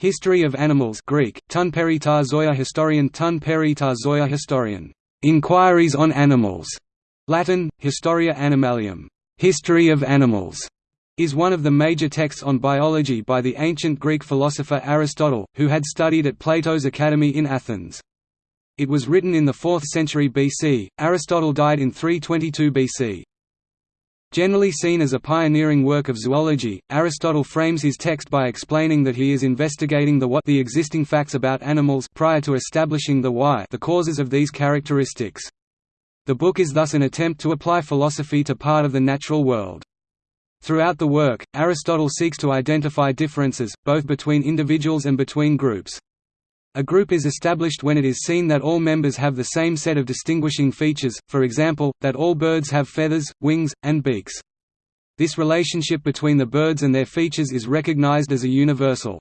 History of Animals Greek, Tun Zoya Historian Tun Zoya Historian, Inquiries on Animals, Latin, Historia Animalium, History of Animals, is one of the major texts on biology by the ancient Greek philosopher Aristotle, who had studied at Plato's Academy in Athens. It was written in the 4th century BC, Aristotle died in 322 BC. Generally seen as a pioneering work of zoology, Aristotle frames his text by explaining that he is investigating the what the existing facts about animals prior to establishing the why the causes of these characteristics. The book is thus an attempt to apply philosophy to part of the natural world. Throughout the work, Aristotle seeks to identify differences, both between individuals and between groups. A group is established when it is seen that all members have the same set of distinguishing features, for example, that all birds have feathers, wings, and beaks. This relationship between the birds and their features is recognized as a universal.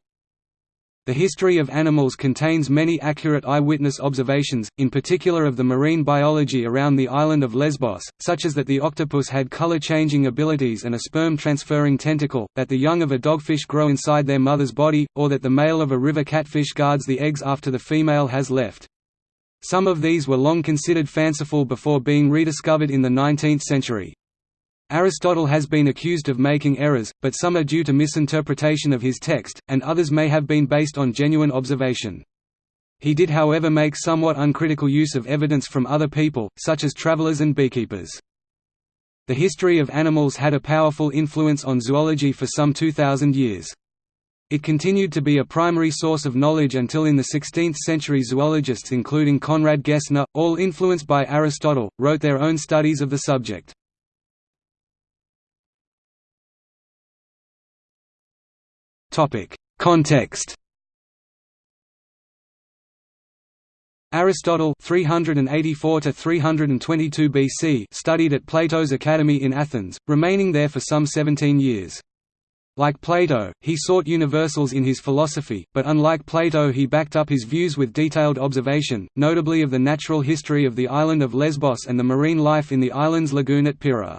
The history of animals contains many accurate eyewitness observations, in particular of the marine biology around the island of Lesbos, such as that the octopus had color-changing abilities and a sperm-transferring tentacle, that the young of a dogfish grow inside their mother's body, or that the male of a river catfish guards the eggs after the female has left. Some of these were long considered fanciful before being rediscovered in the 19th century. Aristotle has been accused of making errors, but some are due to misinterpretation of his text, and others may have been based on genuine observation. He did however make somewhat uncritical use of evidence from other people, such as travelers and beekeepers. The history of animals had a powerful influence on zoology for some 2,000 years. It continued to be a primary source of knowledge until in the 16th century zoologists including Conrad Gessner, all influenced by Aristotle, wrote their own studies of the subject. Topic: Context. Aristotle 384 to 322 BC studied at Plato's Academy in Athens, remaining there for some 17 years. Like Plato, he sought universals in his philosophy, but unlike Plato he backed up his views with detailed observation, notably of the natural history of the island of Lesbos and the marine life in the island's lagoon at Pyrrha.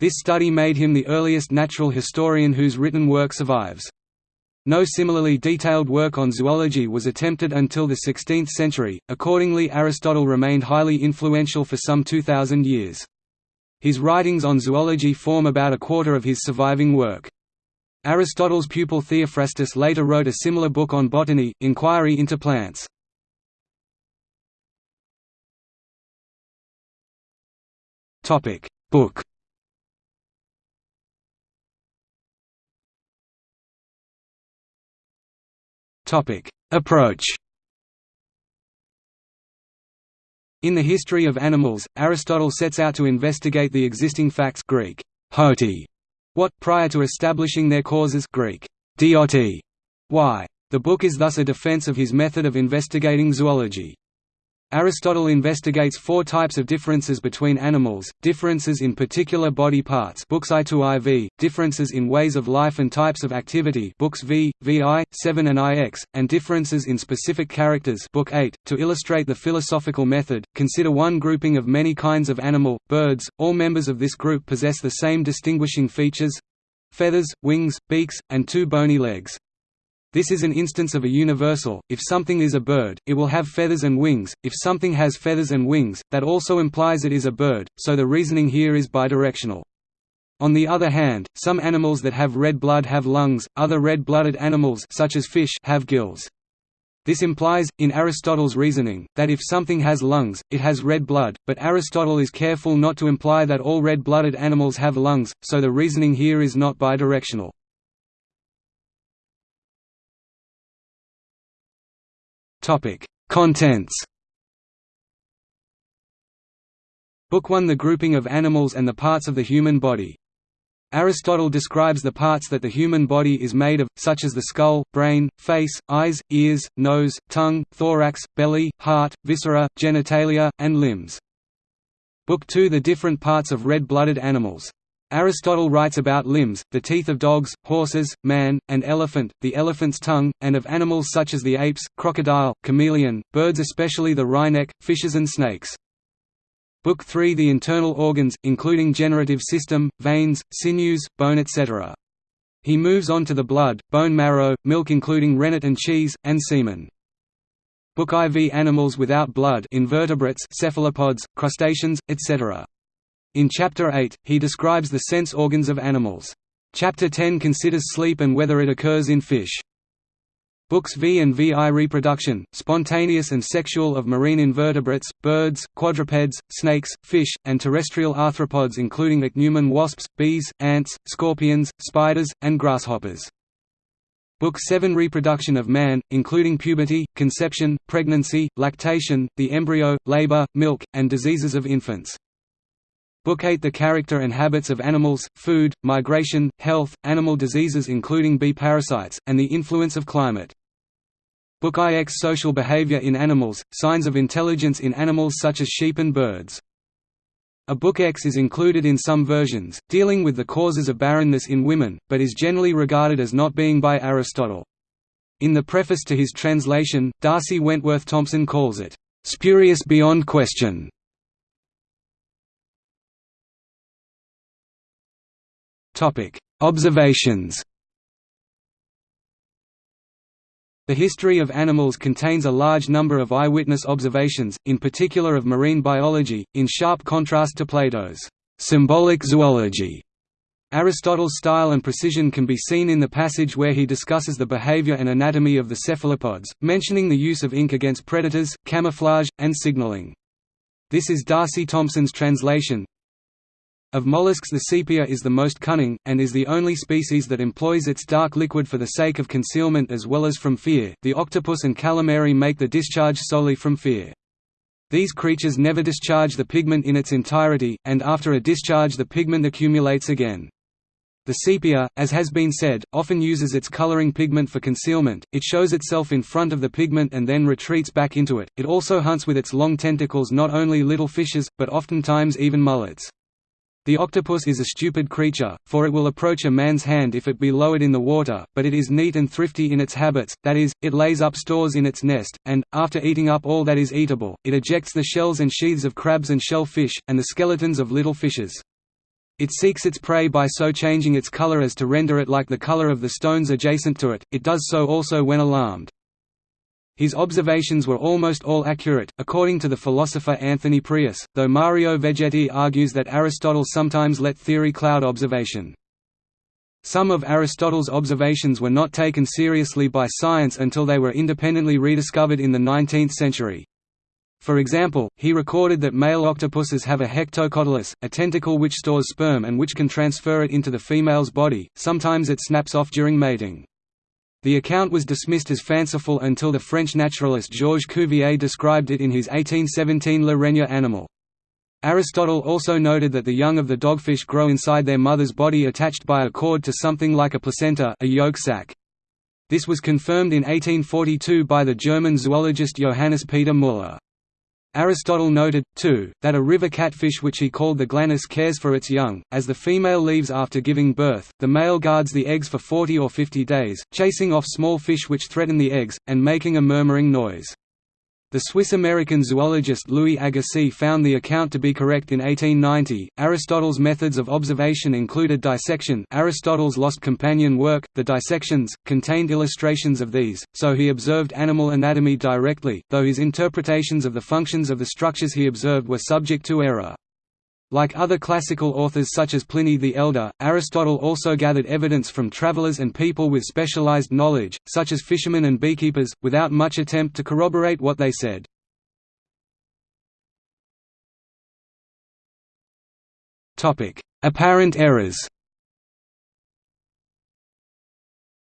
This study made him the earliest natural historian whose written work survives. No similarly detailed work on zoology was attempted until the 16th century, accordingly Aristotle remained highly influential for some 2,000 years. His writings on zoology form about a quarter of his surviving work. Aristotle's pupil Theophrastus later wrote a similar book on botany, Inquiry into Plants. Book Approach. In the history of animals, Aristotle sets out to investigate the existing facts Greek hoti, what prior to establishing their causes Greek dioti, why. The book is thus a defense of his method of investigating zoology. Aristotle investigates four types of differences between animals, differences in particular body parts books I to IV, differences in ways of life and types of activity books V, VI, 7 and IX, and differences in specific characters book 8. .To illustrate the philosophical method, consider one grouping of many kinds of animal, birds, all members of this group possess the same distinguishing features—feathers, wings, beaks, and two bony legs. This is an instance of a universal, if something is a bird, it will have feathers and wings, if something has feathers and wings, that also implies it is a bird, so the reasoning here is bidirectional. On the other hand, some animals that have red blood have lungs, other red-blooded animals such as fish have gills. This implies, in Aristotle's reasoning, that if something has lungs, it has red blood, but Aristotle is careful not to imply that all red-blooded animals have lungs, so the reasoning here is not bidirectional. Topic: Contents. Book 1 The grouping of animals and the parts of the human body. Aristotle describes the parts that the human body is made of, such as the skull, brain, face, eyes, ears, nose, tongue, thorax, belly, heart, viscera, genitalia, and limbs. Book 2 The different parts of red-blooded animals. Aristotle writes about limbs, the teeth of dogs, horses, man, and elephant, the elephant's tongue, and of animals such as the apes, crocodile, chameleon, birds especially the wryneck, fishes and snakes. Book 3 The internal organs, including generative system, veins, sinews, bone etc. He moves on to the blood, bone marrow, milk including rennet and cheese, and semen. Book IV Animals without blood invertebrates cephalopods, crustaceans, etc. In Chapter 8, he describes the sense organs of animals. Chapter 10 considers sleep and whether it occurs in fish. Books V and VI Reproduction, spontaneous and sexual of marine invertebrates, birds, quadrupeds, snakes, fish, and terrestrial arthropods including ichneumon wasps, bees, ants, scorpions, spiders, and grasshoppers. Book 7 Reproduction of man, including puberty, conception, pregnancy, lactation, the embryo, labor, milk, and diseases of infants. Book 8 The character and habits of animals, food, migration, health, animal diseases including bee parasites, and the influence of climate. Book IX Social behavior in animals, signs of intelligence in animals such as sheep and birds. A Book X is included in some versions, dealing with the causes of barrenness in women, but is generally regarded as not being by Aristotle. In the preface to his translation, D'Arcy Wentworth Thompson calls it, "...spurious beyond question." Observations The history of animals contains a large number of eyewitness observations, in particular of marine biology, in sharp contrast to Plato's symbolic zoology. Aristotle's style and precision can be seen in the passage where he discusses the behavior and anatomy of the cephalopods, mentioning the use of ink against predators, camouflage, and signaling. This is D'Arcy Thompson's translation, of mollusks the sepia is the most cunning, and is the only species that employs its dark liquid for the sake of concealment as well as from fear. The octopus and calamary make the discharge solely from fear. These creatures never discharge the pigment in its entirety, and after a discharge the pigment accumulates again. The sepia, as has been said, often uses its coloring pigment for concealment, it shows itself in front of the pigment and then retreats back into it, it also hunts with its long tentacles not only little fishes, but oftentimes even mullets. The octopus is a stupid creature, for it will approach a man's hand if it be lowered in the water, but it is neat and thrifty in its habits, that is, it lays up stores in its nest, and, after eating up all that is eatable, it ejects the shells and sheaths of crabs and shell fish, and the skeletons of little fishes. It seeks its prey by so changing its color as to render it like the color of the stones adjacent to it, it does so also when alarmed. His observations were almost all accurate, according to the philosopher Anthony Preus, though Mario Vegetti argues that Aristotle sometimes let theory cloud observation. Some of Aristotle's observations were not taken seriously by science until they were independently rediscovered in the 19th century. For example, he recorded that male octopuses have a hectocotylus, a tentacle which stores sperm and which can transfer it into the female's body, sometimes it snaps off during mating. The account was dismissed as fanciful until the French naturalist Georges Cuvier described it in his 1817 Le Règne animal. Aristotle also noted that the young of the dogfish grow inside their mother's body attached by a cord to something like a placenta a yolk sac. This was confirmed in 1842 by the German zoologist Johannes Peter Müller. Aristotle noted, too, that a river catfish which he called the glanus cares for its young, as the female leaves after giving birth, the male guards the eggs for 40 or 50 days, chasing off small fish which threaten the eggs, and making a murmuring noise. The Swiss-American zoologist Louis Agassiz found the account to be correct in 1890. Aristotle's methods of observation included dissection. Aristotle's lost companion work, The Dissections, contained illustrations of these, so he observed animal anatomy directly, though his interpretations of the functions of the structures he observed were subject to error. Like other classical authors such as Pliny the Elder, Aristotle also gathered evidence from travelers and people with specialized knowledge, such as fishermen and beekeepers, without much attempt to corroborate what they said. Apparent errors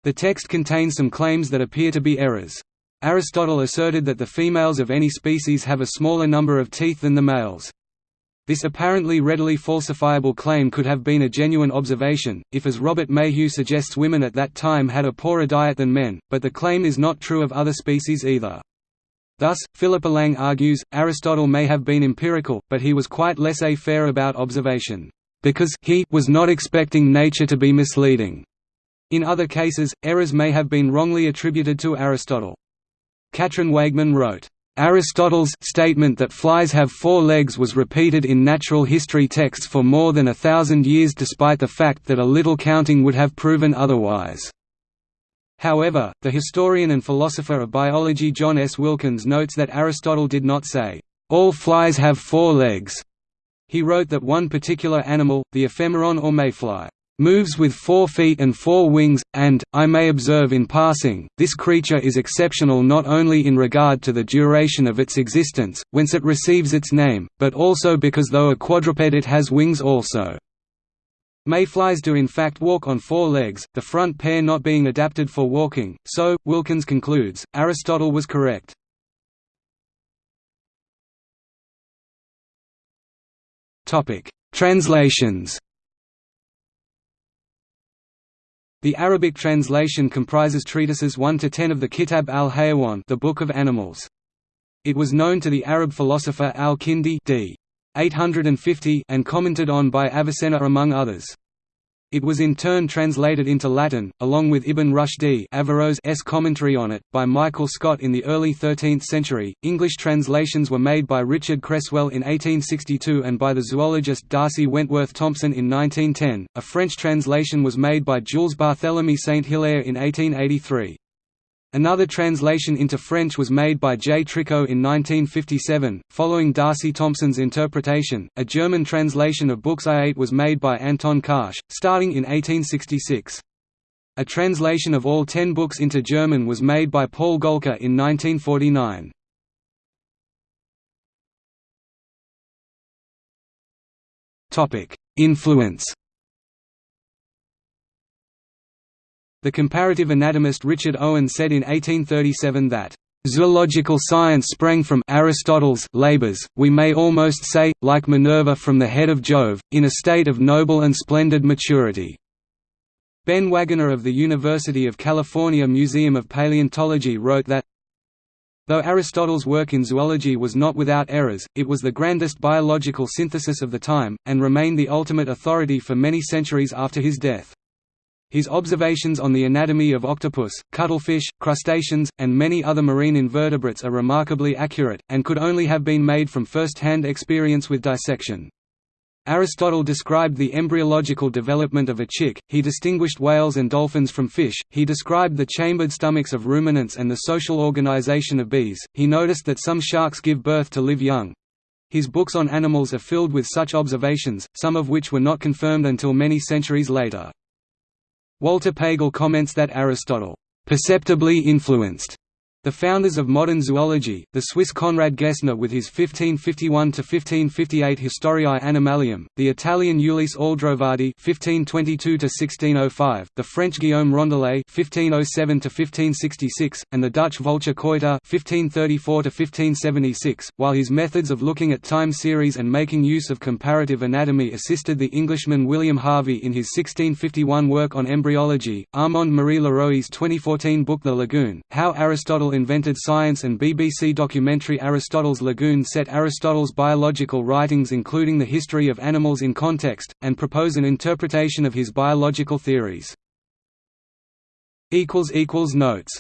The text contains some claims that appear to be errors. Aristotle asserted that the females of any species have a smaller number of teeth than the males. This apparently readily falsifiable claim could have been a genuine observation, if as Robert Mayhew suggests women at that time had a poorer diet than men, but the claim is not true of other species either. Thus, Philippa Lang argues, Aristotle may have been empirical, but he was quite laissez-faire about observation, because he was not expecting nature to be misleading. In other cases, errors may have been wrongly attributed to Aristotle. Katrin Weigmann wrote, Aristotle's statement that flies have four legs was repeated in natural history texts for more than a thousand years despite the fact that a little counting would have proven otherwise. However, the historian and philosopher of biology John S. Wilkins notes that Aristotle did not say, "...all flies have four legs." He wrote that one particular animal, the ephemeron or mayfly, moves with four feet and four wings, and, I may observe in passing, this creature is exceptional not only in regard to the duration of its existence, whence it receives its name, but also because though a quadruped it has wings also. Mayflies do in fact walk on four legs, the front pair not being adapted for walking, so, Wilkins concludes, Aristotle was correct. Translations The Arabic translation comprises treatises 1 to 10 of the Kitab al-Hayawan, the Book of Animals. It was known to the Arab philosopher al-Kindi d. 850 and commented on by Avicenna among others. It was in turn translated into Latin, along with Ibn Rushd Averroes' commentary on it, by Michael Scot in the early 13th century. English translations were made by Richard Cresswell in 1862 and by the zoologist D'Arcy Wentworth Thompson in 1910. A French translation was made by Jules Barthélemy Saint Hilaire in 1883. Another translation into French was made by J. Tricot in 1957. Following D'Arcy Thompson's interpretation, a German translation of books I-8 was made by Anton Karsch, starting in 1866. A translation of all ten books into German was made by Paul Gohlke in 1949. Influence The comparative anatomist Richard Owen said in 1837 that, "...zoological science sprang from Aristotle's labors, we may almost say, like Minerva from the head of Jove, in a state of noble and splendid maturity." Ben Waggoner of the University of California Museum of Paleontology wrote that, Though Aristotle's work in zoology was not without errors, it was the grandest biological synthesis of the time, and remained the ultimate authority for many centuries after his death. His observations on the anatomy of octopus, cuttlefish, crustaceans, and many other marine invertebrates are remarkably accurate, and could only have been made from first-hand experience with dissection. Aristotle described the embryological development of a chick, he distinguished whales and dolphins from fish, he described the chambered stomachs of ruminants and the social organization of bees, he noticed that some sharks give birth to live young. His books on animals are filled with such observations, some of which were not confirmed until many centuries later. Walter Pagel comments that Aristotle perceptibly influenced the founders of modern zoology, the Swiss Konrad Gessner with his 1551–1558 Historiae Animalium, the Italian Ulisse Aldrovandi (1522–1605), the French Guillaume Rondelet (1507–1566), and the Dutch Volcher Coiter (1534–1576). While his methods of looking at time series and making use of comparative anatomy assisted the Englishman William Harvey in his 1651 work on embryology, Armand Marie Leroi's 2014 book The Lagoon: How Aristotle invented science and BBC documentary Aristotle's Lagoon set Aristotle's biological writings including the history of animals in context, and propose an interpretation of his biological theories. Notes